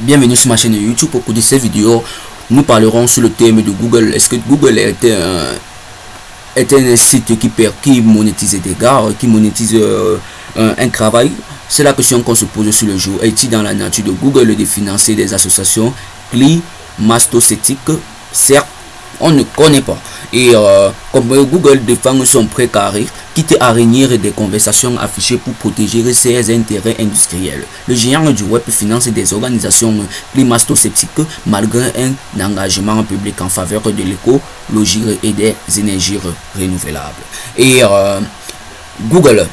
Bienvenue sur ma chaîne YouTube. Au cours de cette vidéo, nous parlerons sur le thème de Google. Est-ce que Google est un, est un site qui, qui monétise des gars, qui monétise euh, un, travail? C'est la question qu'on se pose sur le jour. Est-il dans la nature de Google de financer des associations climastocétiques Certes, on ne connaît pas. Et euh, comme Google défend son précaré, quitte à réunir des conversations affichées pour protéger ses intérêts industriels. Le géant du web finance des organisations climato-sceptiques malgré un engagement public en faveur de l'écologie et des énergies renouvelables. Et euh, Google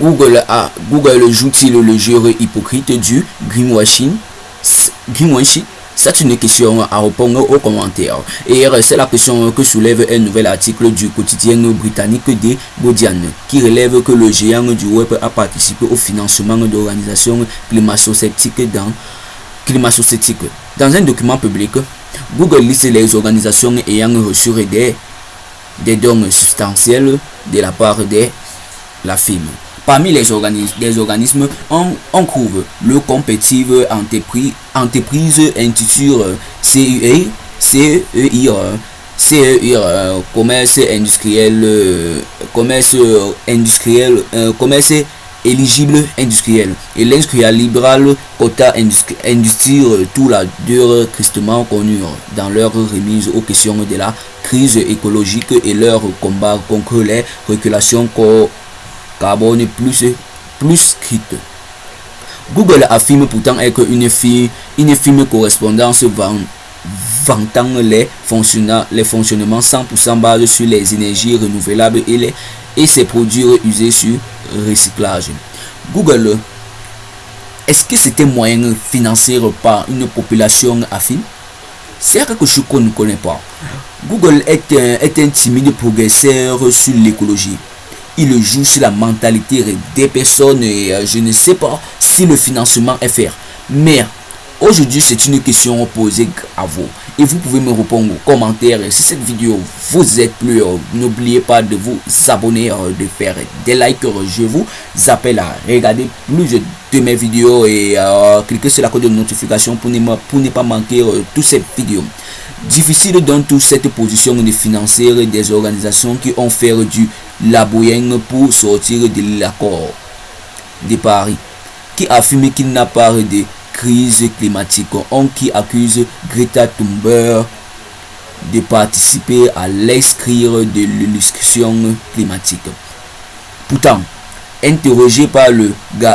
Google, a, Google joue-t-il le jeu hypocrite du greenwashing, greenwashing? C'est une question à répondre aux commentaires. Et c'est la question que soulève un nouvel article du quotidien britannique The Guardian qui relève que le géant du web a participé au financement d'organisations climato-sceptiques dans Dans un document public, Google liste les organisations ayant reçu des, des dons substantiels de la part de la firme. Parmi les organismes, des organismes, on, trouve le Competitive Entreprise, entreprise Institut CUE, CEIR, CEIR, commerce industriel, commerce industriel, commerce éligible industriel et l'industriel libéral quota industrie tout la dur tristement connu dans leur remise aux questions de la crise écologique et leur combat contre les régulations carbone plus, plus Google affirme pourtant être une, fille, une firme correspondance vantant les, les fonctionnements 100% basés sur les énergies renouvelables et, les, et ses produits usés sur recyclage. Google, est-ce que c'était moyen financier par une population affine? C'est quelque chose qu'on ne connaît pas. Google est un, est un timide progresseur sur l'écologie il joue sur la mentalité des personnes et euh, je ne sais pas si le financement est fait. Mais aujourd'hui, c'est une question posée à vous. Et vous pouvez me répondre aux commentaires. Si cette vidéo vous êtes plus, euh, n'oubliez pas de vous abonner, euh, de faire des likes. Je vous appelle à regarder plus de mes vidéos et cliquer sur la code de notification pour ne, ne pas manquer toutes ces vidéos. Difficile dans toute cette position de financer des organisations qui ont fait du laboyenne pour sortir de l'accord de Paris, qui affirme qu'il n'a pas de crise climatique. On qui accuse Greta Thunberg de participer à l'excrire de l'illustration climatique. Pourtant, interrogé par le,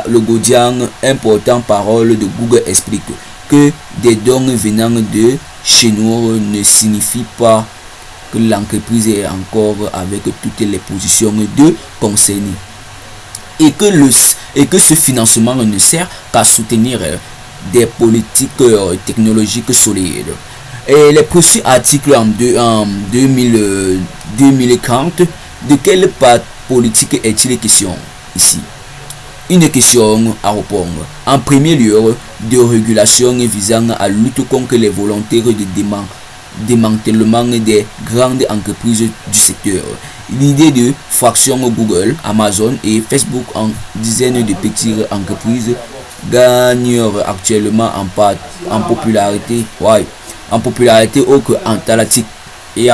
le Guardian, important parole de Google explique que des dons venant de chez nous ne signifie pas que l'entreprise est encore avec toutes les positions de concernées et que, le, et que ce financement ne sert qu'à soutenir euh, des politiques euh, technologiques solides. Et les précis articles en, en 2000, 2040, de quelle politique est-il question ici? Une question à répondre. En premier lieu, de régulation visant à lutter contre les volontaires de demande démantèlement des grandes entreprises du secteur. L'idée de fraction Google, Amazon et Facebook en dizaines de petites entreprises gagnent actuellement en, en popularité, ouais, en popularité au en talatique. Et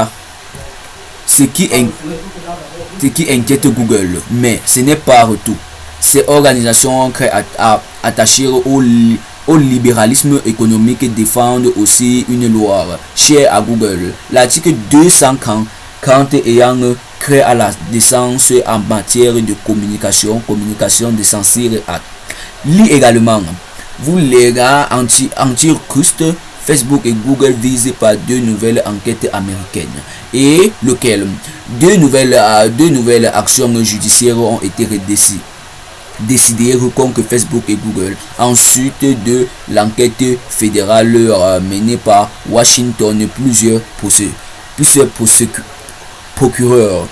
ce qui, ce qui inquiète Google, mais ce n'est pas tout. Ces organisations attachées au au libéralisme économique défendent aussi une loi chère à Google. L'article 240 ayant créé à la décence en matière de communication, communication de censure à Lit également, vous les gars anti, anti Facebook et Google visent par deux nouvelles enquêtes américaines. Et lequel? Deux nouvelles, deux nouvelles actions judiciaires ont été décidées décidé contre Facebook et Google. Ensuite de l'enquête fédérale euh, menée par Washington, plusieurs, plusieurs procureurs.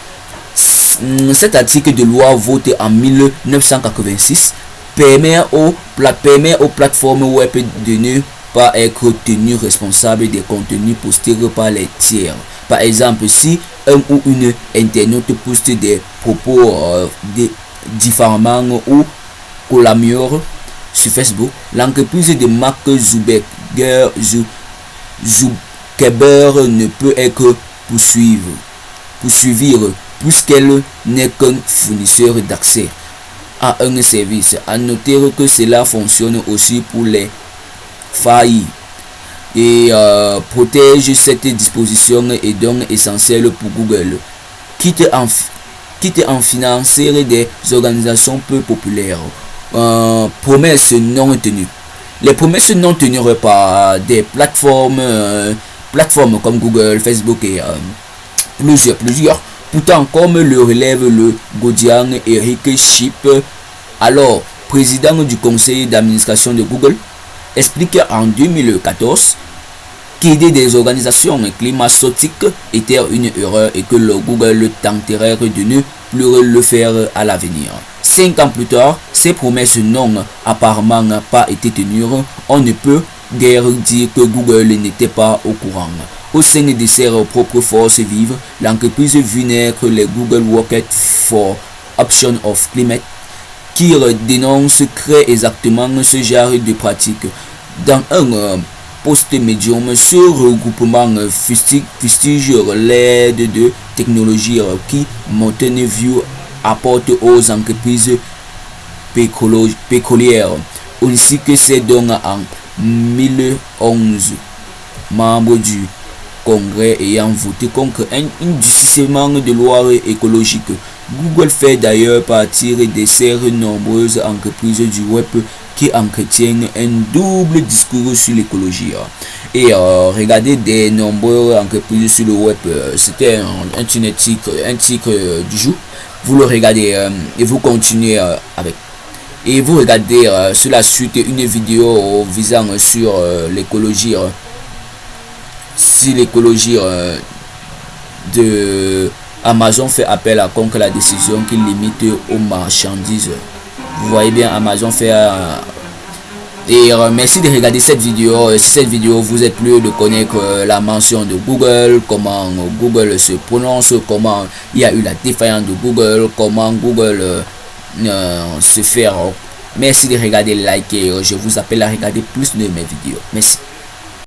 Cet article de loi voté en 1986 permet aux, permet aux plateformes web de ne pas être tenues responsables des contenus postés par les tiers. Par exemple, si un ou une internaute poste des propos euh, de diffamant ou collameure sur Facebook, l'entreprise de Mark Zuckerberg ne peut être poursuivre, poursuivre puisqu'elle n'est qu'un fournisseur d'accès à un service. À noter que cela fonctionne aussi pour les failles et euh, protège cette disposition est donc essentielle pour Google. Quitte en, quitte en financer des organisations peu populaires. Euh, promesses non tenues. Les promesses non tenues par des plateformes, euh, plateformes comme Google, Facebook et plusieurs, plusieurs. Pourtant, comme le relève le Godian Eric Chip, alors président du conseil d'administration de Google, explique en 2014 qu'aider des organisations climatique était une erreur et que le Google tenterait de ne plus le faire à l'avenir. Cinq ans plus tard, ces promesses n'ont apparemment pas été tenues. On ne peut guère dire que Google n'était pas au courant. Au sein de ses propres forces vives, l'entreprise vit naître les Google Rocket for Option of Climate qui dénonce très exactement ce genre de pratique. Dans un euh, post-médium, ce regroupement fustige l'aide de technologies qui Mountain View apporte aux entreprises pécolières, ainsi que ses dons en 2011. Membre du Congrès ayant voté contre un durcissement de loi écologique. Google fait d'ailleurs partir des serres nombreuses entreprises du web qui entretiennent un double discours sur l'écologie. Et euh, regardez des nombreuses entreprises sur le web. Euh, c'était un, un, titre, un titre euh, du jour. Vous le regardez et vous continuez avec. Et vous regardez sur la suite une vidéo visant sur l'écologie si l'écologie de Amazon fait appel à contre la décision qui limite aux marchandises. Vous voyez bien, Amazon fait... Euh, et euh, merci de regarder cette vidéo. Si cette vidéo vous est plu, de connaître la mention de Google, comment Google se prononce, comment il y a eu la défaillance de Google, comment Google se fait. Merci de regarder, liker. Je vous appelle à regarder plus de mes vidéos. Merci.